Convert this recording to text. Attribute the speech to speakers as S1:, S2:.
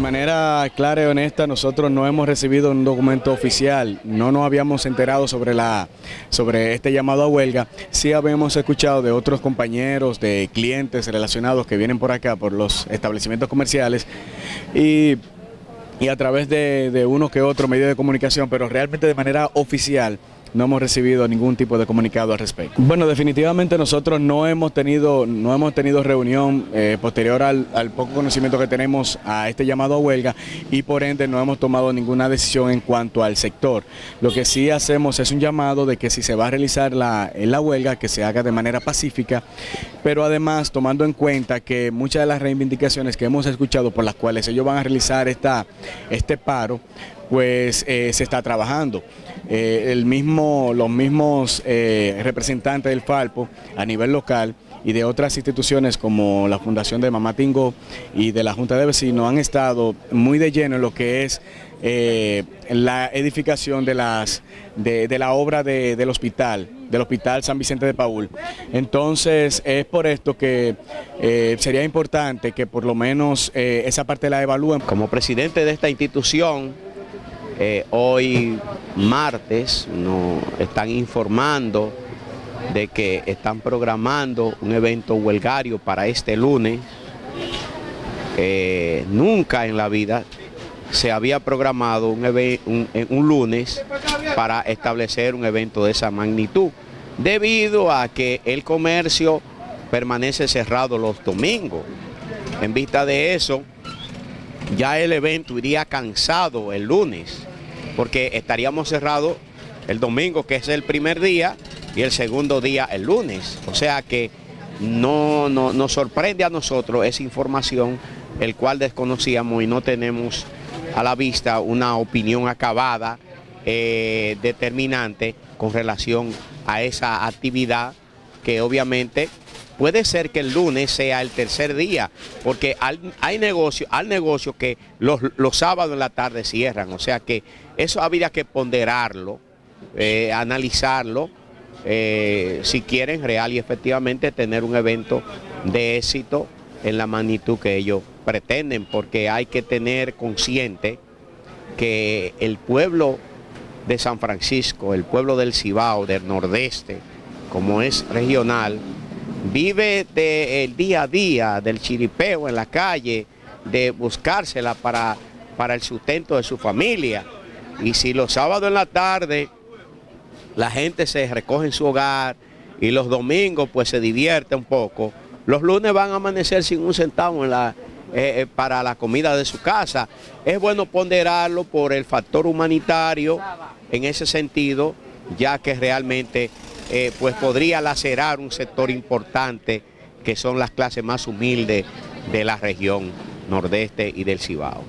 S1: manera clara y honesta, nosotros no hemos recibido un documento oficial, no nos habíamos enterado sobre, la, sobre este llamado a huelga, sí habíamos escuchado de otros compañeros, de clientes relacionados que vienen por acá, por los establecimientos comerciales, y y a través de, de uno que otro medio de comunicación, pero realmente de manera oficial no hemos recibido ningún tipo de comunicado al respecto. Bueno, definitivamente nosotros no hemos tenido, no hemos tenido reunión eh, posterior al, poco conocimiento que tenemos a este llamado a huelga y por ende no hemos tomado ninguna decisión en cuanto al sector. Lo que sí hacemos es un llamado de que si se va a realizar la, la huelga, que se haga de manera pacífica, pero además tomando en cuenta que muchas de las reivindicaciones que hemos escuchado por las cuales ellos van a realizar esta, este paro, pues eh, se está trabajando. Eh, el mismo, los mismos eh, representantes del Falpo a nivel local y de otras instituciones como la Fundación de Mamatingo y de la Junta de Vecinos han estado muy de lleno en lo que es la edificación de, las, de, la obra del hospital, del Hospital San Vicente de Paul. Entonces es por esto que sería importante que por lo menos esa parte la evalúen.
S2: Como presidente de esta institución, eh, hoy martes nos están informando de que están programando un evento huelgario para este lunes. nunca en la vida se había programado un, un, lunes para establecer un evento de esa magnitud, debido a que el comercio permanece cerrado los domingos. En vista de eso, ya el evento iría cansado el lunes porque estaríamos cerrados el domingo, que es el primer día, y el segundo día el lunes. O sea que no, nos sorprende a nosotros esa información, el cual desconocíamos y no tenemos a la vista una opinión acabada, eh, determinante con relación a esa actividad que obviamente Puede ser que el lunes sea el tercer día, porque hay negocio, al negocio que los, sábados en la tarde cierran, o sea que eso habría que ponderarlo, eh, analizarlo, eh, si quieren real y efectivamente tener un evento de éxito en la magnitud que ellos pretenden, porque hay que tener consciente que el pueblo de San Francisco, el pueblo del Cibao, del Nordeste, como es regional, vive del día a día, del chiripeo en la calle, de buscársela para, para el sustento de su familia. Y si los sábados en la tarde la gente se recoge en su hogar y los domingos pues se divierte un poco, los lunes van a amanecer sin un centavo eh, eh, para la comida de su casa. Es bueno ponderarlo por el factor humanitario en ese sentido, ya que realmente eh, pues podría lacerar un sector importante que son las clases más humildes de la región nordeste y del Cibao.